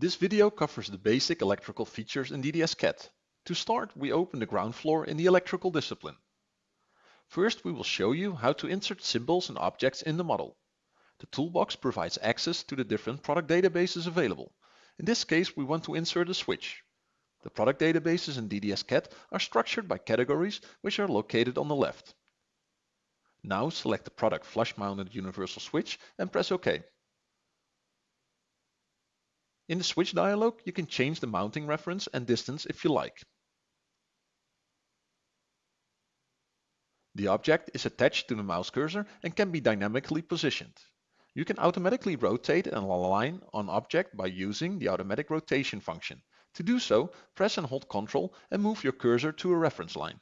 This video covers the basic electrical features in DDS-CAD. To start, we open the ground floor in the electrical discipline. First, we will show you how to insert symbols and objects in the model. The toolbox provides access to the different product databases available. In this case, we want to insert a switch. The product databases in DDS-CAD are structured by categories which are located on the left. Now select the product flush-mounted universal switch and press OK. In the switch dialog, you can change the mounting reference and distance if you like. The object is attached to the mouse cursor and can be dynamically positioned. You can automatically rotate and align an object by using the automatic rotation function. To do so, press and hold Ctrl and move your cursor to a reference line.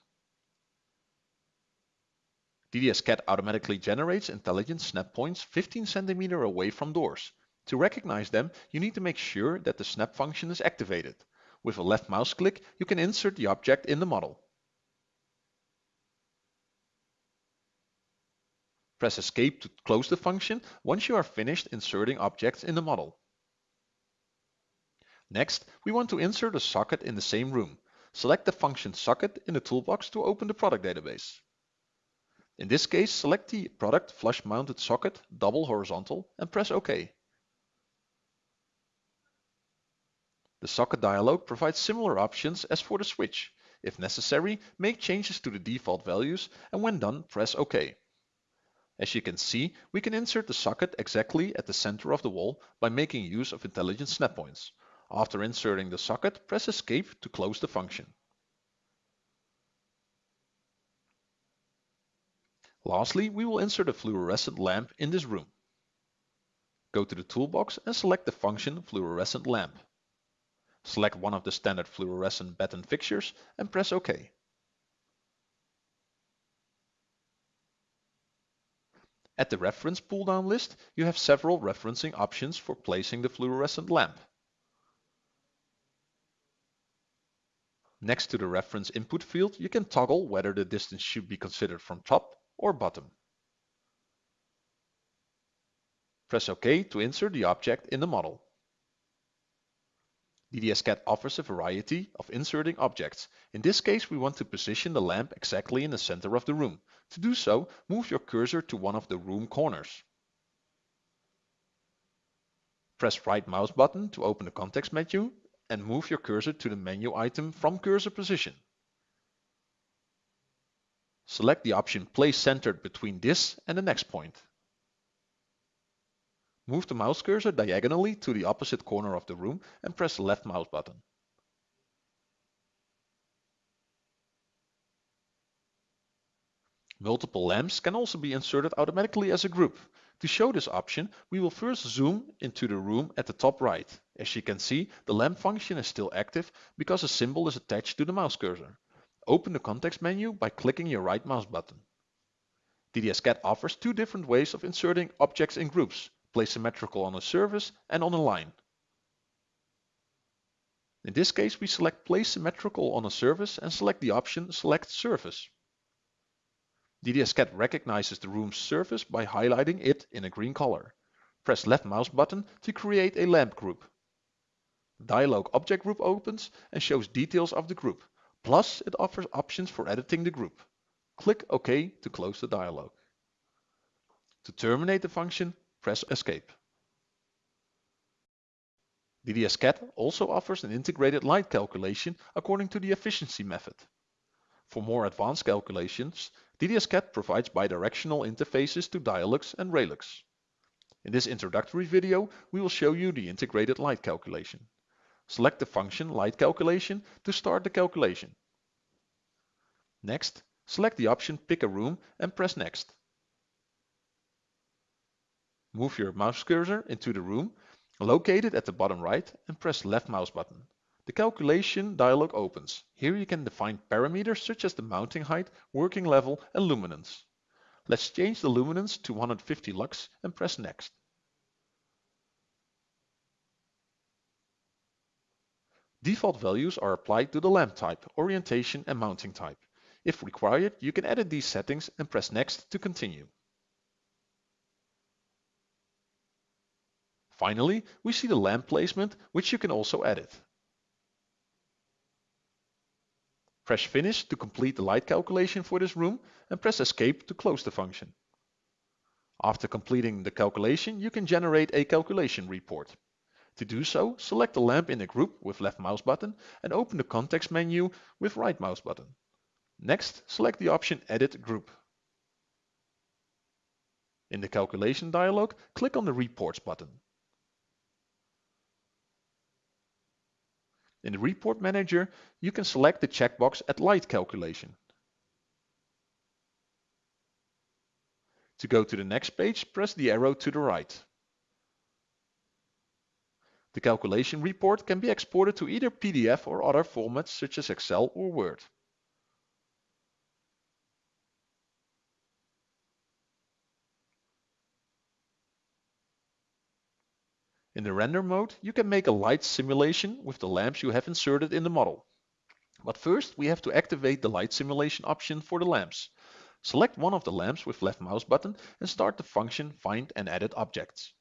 DDS-CAD automatically generates intelligent snap points 15 cm away from doors. To recognize them, you need to make sure that the snap function is activated. With a left mouse click, you can insert the object in the model. Press Escape to close the function once you are finished inserting objects in the model. Next, we want to insert a socket in the same room. Select the function socket in the toolbox to open the product database. In this case, select the product flush mounted socket double horizontal and press OK. The socket dialog provides similar options as for the switch. If necessary, make changes to the default values and when done, press OK. As you can see, we can insert the socket exactly at the center of the wall by making use of intelligent snap points. After inserting the socket, press Escape to close the function. Lastly, we will insert a fluorescent lamp in this room. Go to the toolbox and select the function fluorescent lamp. Select one of the standard fluorescent batten fixtures and press OK. At the reference pull-down list, you have several referencing options for placing the fluorescent lamp. Next to the reference input field, you can toggle whether the distance should be considered from top or bottom. Press OK to insert the object in the model. DDS-CAD offers a variety of inserting objects. In this case, we want to position the lamp exactly in the center of the room. To do so, move your cursor to one of the room corners. Press right mouse button to open the context menu and move your cursor to the menu item from cursor position. Select the option Place Centered between this and the next point. Move the mouse cursor diagonally to the opposite corner of the room and press left mouse button. Multiple lamps can also be inserted automatically as a group. To show this option, we will first zoom into the room at the top right. As you can see, the lamp function is still active because a symbol is attached to the mouse cursor. Open the context menu by clicking your right mouse button. DDS-CAD offers two different ways of inserting objects in groups place symmetrical on a surface and on a line. In this case, we select place symmetrical on a surface and select the option select surface. DDS-CAD recognizes the room's surface by highlighting it in a green color. Press left mouse button to create a lamp group. Dialog object group opens and shows details of the group. Plus, it offers options for editing the group. Click OK to close the dialog. To terminate the function, press Escape. DDS-CAD also offers an integrated light calculation according to the efficiency method. For more advanced calculations, DDS-CAD provides bidirectional interfaces to Dialux and Relux. In this introductory video, we will show you the integrated light calculation. Select the function Light Calculation to start the calculation. Next, select the option Pick a room and press Next. Move your mouse cursor into the room, locate it at the bottom right and press left mouse button. The calculation dialog opens. Here you can define parameters such as the mounting height, working level and luminance. Let's change the luminance to 150 lux and press next. Default values are applied to the lamp type, orientation and mounting type. If required, you can edit these settings and press next to continue. Finally, we see the lamp placement, which you can also edit. Press Finish to complete the light calculation for this room and press Escape to close the function. After completing the calculation, you can generate a calculation report. To do so, select the lamp in a group with left mouse button and open the context menu with right mouse button. Next, select the option Edit Group. In the calculation dialog, click on the Reports button. In the Report Manager, you can select the checkbox at Light Calculation. To go to the next page, press the arrow to the right. The calculation report can be exported to either PDF or other formats such as Excel or Word. In the render mode, you can make a light simulation with the lamps you have inserted in the model. But first, we have to activate the light simulation option for the lamps. Select one of the lamps with left mouse button and start the function Find and Edit Objects.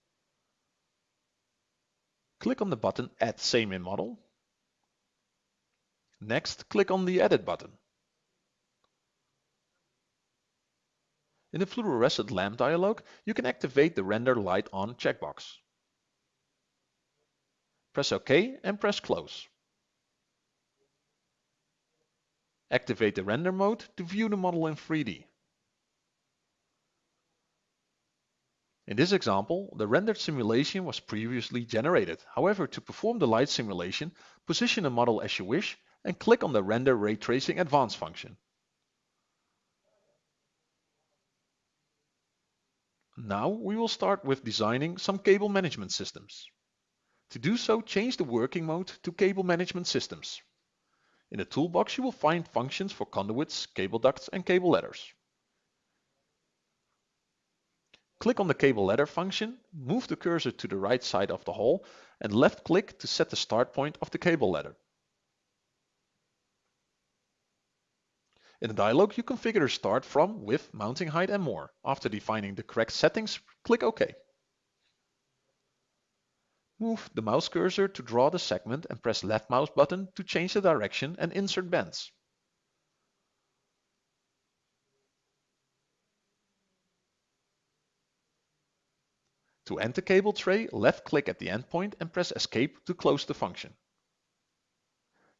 Click on the button Add Same in Model. Next, click on the Edit button. In the fluorescent lamp dialog, you can activate the Render Light On checkbox. Press OK and press Close. Activate the render mode to view the model in 3D. In this example, the rendered simulation was previously generated. However, to perform the light simulation, position the model as you wish and click on the Render Ray Tracing Advanced function. Now we will start with designing some cable management systems. To do so, change the working mode to Cable Management Systems. In the toolbox you will find functions for conduits, cable ducts and cable ladders. Click on the cable ladder function, move the cursor to the right side of the hole and left click to set the start point of the cable ladder. In the dialog you configure start from, with, mounting height and more. After defining the correct settings, click OK. Move the mouse cursor to draw the segment and press left mouse button to change the direction and insert bends. To end the cable tray, left click at the endpoint and press escape to close the function.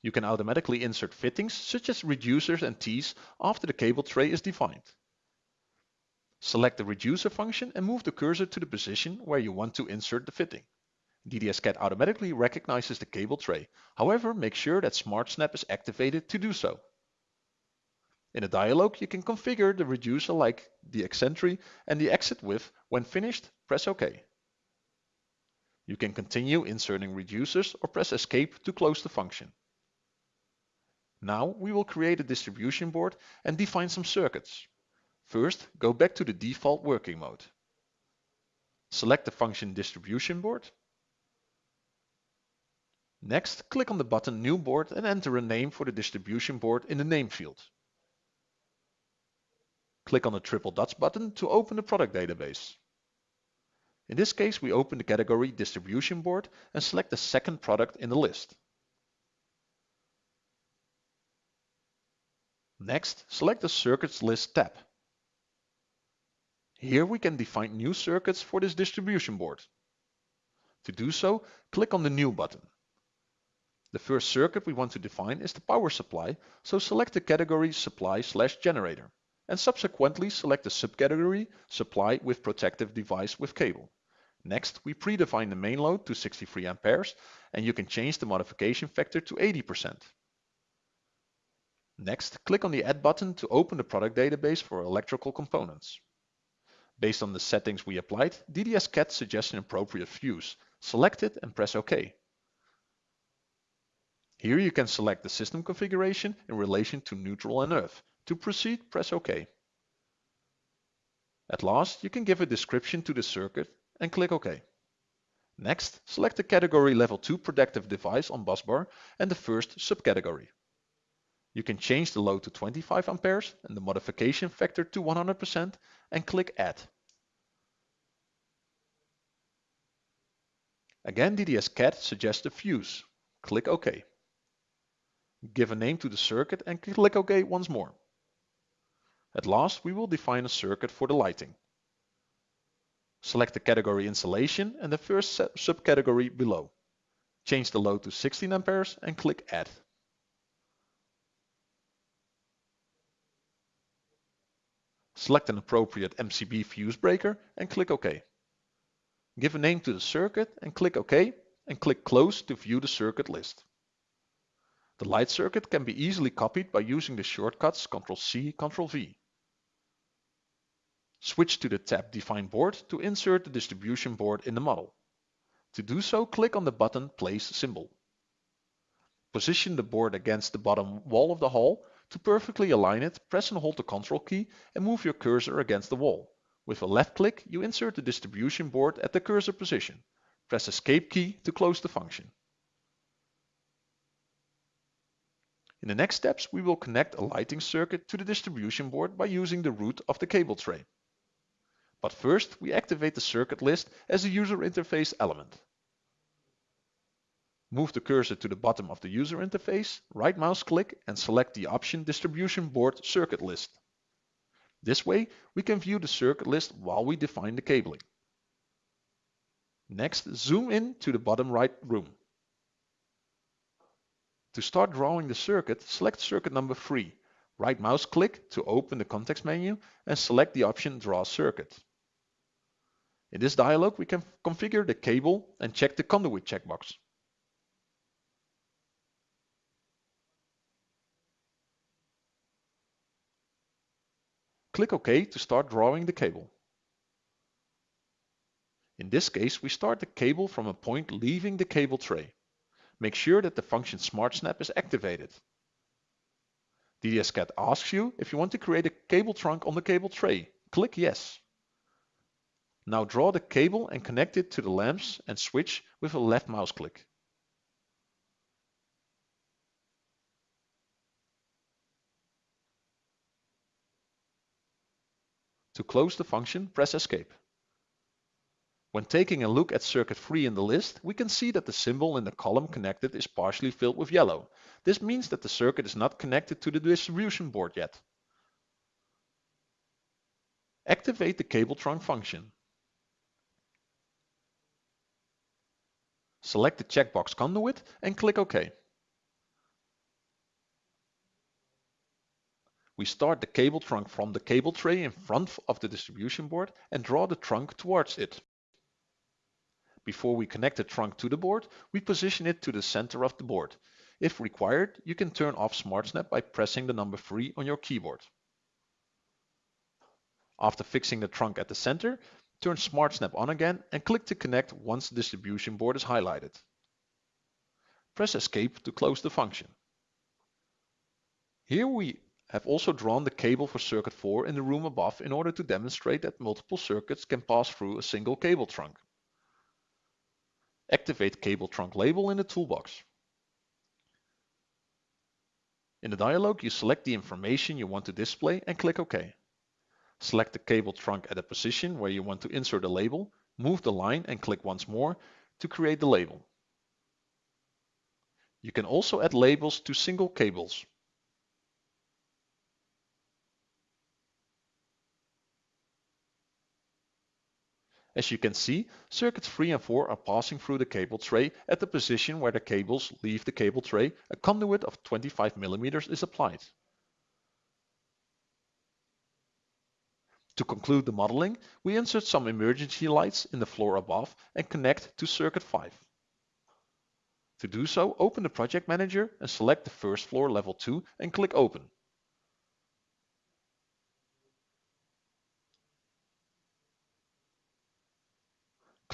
You can automatically insert fittings such as reducers and tees after the cable tray is defined. Select the reducer function and move the cursor to the position where you want to insert the fitting. DDS-CAD automatically recognizes the cable tray. However, make sure that Smart Snap is activated to do so. In a dialog, you can configure the reducer like the eccentric and the exit width. When finished, press OK. You can continue inserting reducers or press Escape to close the function. Now we will create a distribution board and define some circuits. First, go back to the default working mode. Select the function distribution board Next, click on the button New Board and enter a name for the distribution board in the name field. Click on the triple dots button to open the product database. In this case, we open the category Distribution Board and select the second product in the list. Next, select the Circuits List tab. Here we can define new circuits for this distribution board. To do so, click on the New button. The first circuit we want to define is the power supply, so select the category supply slash generator and subsequently select the subcategory supply with protective device with cable. Next, we predefine the main load to 63 amperes and you can change the modification factor to 80%. Next, click on the Add button to open the product database for electrical components. Based on the settings we applied, DDS-CAD suggests an appropriate fuse. Select it and press OK. Here you can select the system configuration in relation to neutral and earth. To proceed, press OK. At last, you can give a description to the circuit and click OK. Next, select the category level 2 protective device on busbar and the first subcategory. You can change the load to 25 amperes and the modification factor to 100% and click Add. Again, DDS-CAD suggests a fuse. Click OK. Give a name to the circuit and click OK once more. At last, we will define a circuit for the lighting. Select the category installation and the first subcategory below. Change the load to 16 amperes and click Add. Select an appropriate MCB fuse breaker and click OK. Give a name to the circuit and click OK and click Close to view the circuit list. The light circuit can be easily copied by using the shortcuts Ctrl-C, Ctrl-V. Switch to the tab Define Board to insert the distribution board in the model. To do so, click on the button Place symbol. Position the board against the bottom wall of the hall. To perfectly align it, press and hold the Ctrl key and move your cursor against the wall. With a left click, you insert the distribution board at the cursor position. Press Escape key to close the function. In the next steps, we will connect a lighting circuit to the distribution board by using the route of the cable tray. But first, we activate the circuit list as a user interface element. Move the cursor to the bottom of the user interface, right mouse click and select the option Distribution Board Circuit List. This way, we can view the circuit list while we define the cabling. Next, zoom in to the bottom right room. To start drawing the circuit, select circuit number 3. Right mouse click to open the context menu and select the option Draw Circuit. In this dialog, we can configure the cable and check the conduit checkbox. Click OK to start drawing the cable. In this case, we start the cable from a point leaving the cable tray. Make sure that the function SmartSnap is activated. DDS-CAD asks you if you want to create a cable trunk on the cable tray. Click Yes. Now draw the cable and connect it to the lamps and switch with a left mouse click. To close the function, press Escape. When taking a look at circuit 3 in the list, we can see that the symbol in the column connected is partially filled with yellow. This means that the circuit is not connected to the distribution board yet. Activate the cable trunk function. Select the checkbox Conduit and click OK. We start the cable trunk from the cable tray in front of the distribution board and draw the trunk towards it. Before we connect the trunk to the board, we position it to the center of the board. If required, you can turn off SmartSnap by pressing the number 3 on your keyboard. After fixing the trunk at the center, Turn SmartSnap on again and click to connect once the distribution board is highlighted. Press Escape to close the function. Here we have also drawn the cable for circuit 4 in the room above in order to demonstrate that multiple circuits can pass through a single cable trunk. Activate Cable Trunk Label in the toolbox. In the dialog, you select the information you want to display and click OK. Select the cable trunk at a position where you want to insert a label, move the line and click once more to create the label. You can also add labels to single cables. As you can see, circuits 3 and 4 are passing through the cable tray at the position where the cables leave the cable tray, a conduit of 25 mm is applied. To conclude the modeling, we insert some emergency lights in the floor above and connect to circuit 5. To do so, open the project manager and select the first floor level 2 and click open.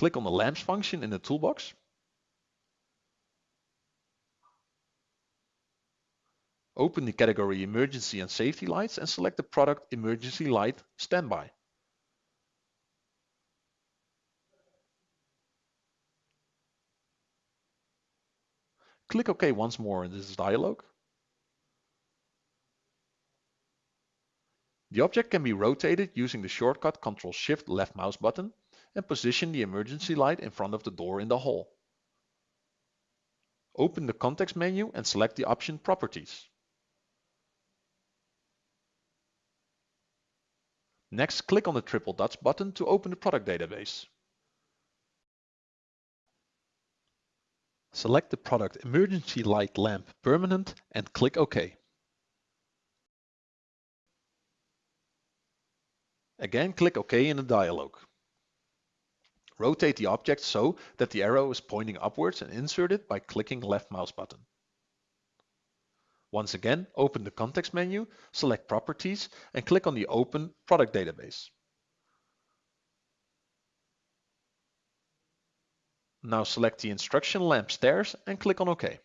Click on the lamps function in the toolbox Open the category Emergency and Safety Lights and select the product Emergency Light Standby. Click OK once more in this dialog. The object can be rotated using the shortcut Ctrl Shift left mouse button and position the emergency light in front of the door in the hall. open the context menu and select the option Properties. Next, click on the triple dots button to open the product database. Select the product Emergency Light Lamp Permanent and click OK. Again, click OK in the dialog. Rotate the object so that the arrow is pointing upwards and insert it by clicking left mouse button. Once again, open the context menu, select Properties and click on the Open Product Database. Now select the instruction lamp stairs and click on OK.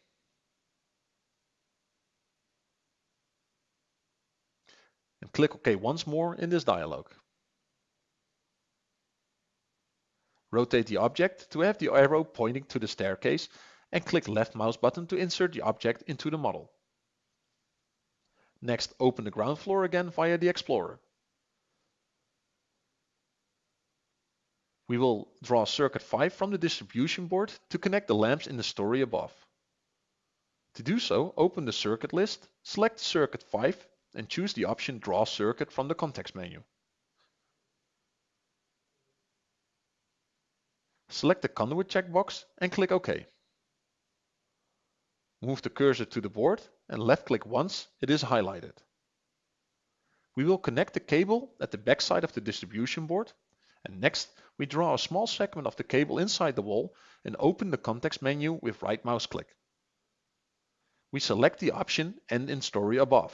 And click OK once more in this dialog. Rotate the object to have the arrow pointing to the staircase and click left mouse button to insert the object into the model. Next, open the ground floor again via the Explorer. We will draw circuit 5 from the distribution board to connect the lamps in the story above. To do so, open the circuit list, select circuit 5 and choose the option Draw Circuit from the context menu. Select the conduit checkbox and click OK. Move the cursor to the board and left click once it is highlighted. We will connect the cable at the back side of the distribution board and next we draw a small segment of the cable inside the wall and open the context menu with right mouse click. We select the option End in Story above.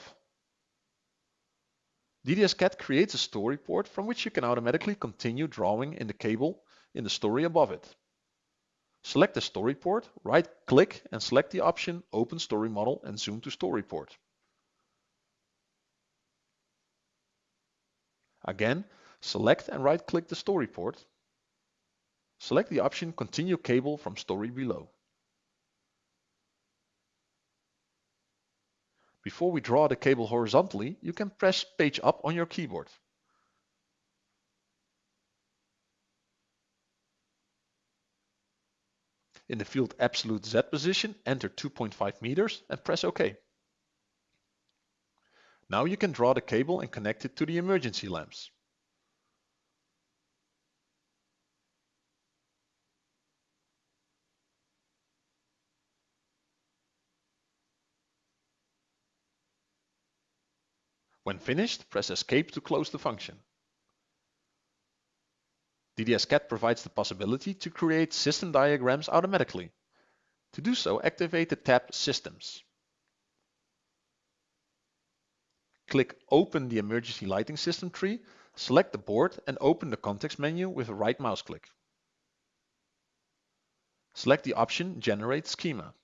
DDS-CAD creates a story port from which you can automatically continue drawing in the cable in the story above it. Select the story port, right click and select the option Open Story Model and zoom to story port. Again, select and right click the story port. Select the option Continue Cable from Story below. Before we draw the cable horizontally, you can press Page Up on your keyboard. In the field absolute Z position, enter 2.5 meters and press OK. Now you can draw the cable and connect it to the emergency lamps. When finished, press Escape to close the function. DDS-CAD provides the possibility to create system diagrams automatically. To do so, activate the tab Systems. Click Open the Emergency Lighting System tree, select the board and open the context menu with a right mouse click. Select the option Generate Schema.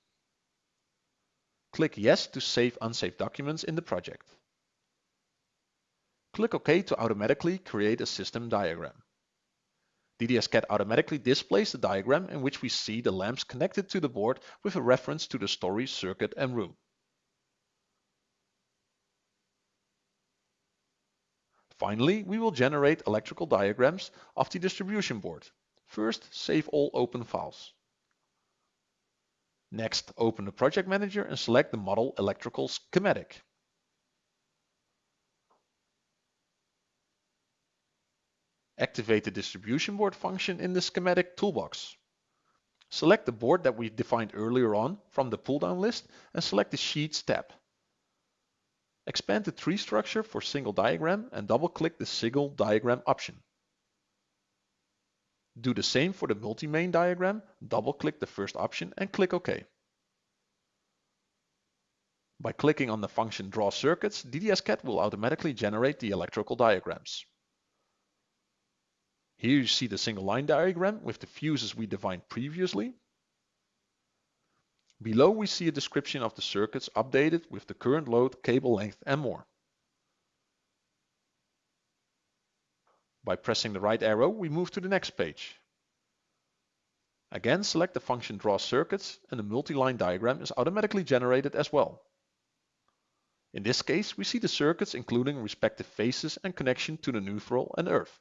Click Yes to save unsaved documents in the project. Click OK to automatically create a system diagram. DDS-CAD automatically displays the diagram in which we see the lamps connected to the board with a reference to the story, circuit and room. Finally, we will generate electrical diagrams of the distribution board. First, save all open files. Next, open the project manager and select the model electrical schematic. Activate the distribution board function in the schematic toolbox. Select the board that we defined earlier on from the pull-down list and select the Sheets tab. Expand the tree structure for single diagram and double-click the single diagram option. Do the same for the multi-main diagram, double-click the first option and click OK. By clicking on the function Draw Circuits, DDS-CAD will automatically generate the electrical diagrams. Here you see the single line diagram with the fuses we defined previously. Below we see a description of the circuits updated with the current load, cable length and more. By pressing the right arrow we move to the next page. Again select the function Draw Circuits and the multi-line diagram is automatically generated as well. In this case we see the circuits including respective phases and connection to the neutral and earth.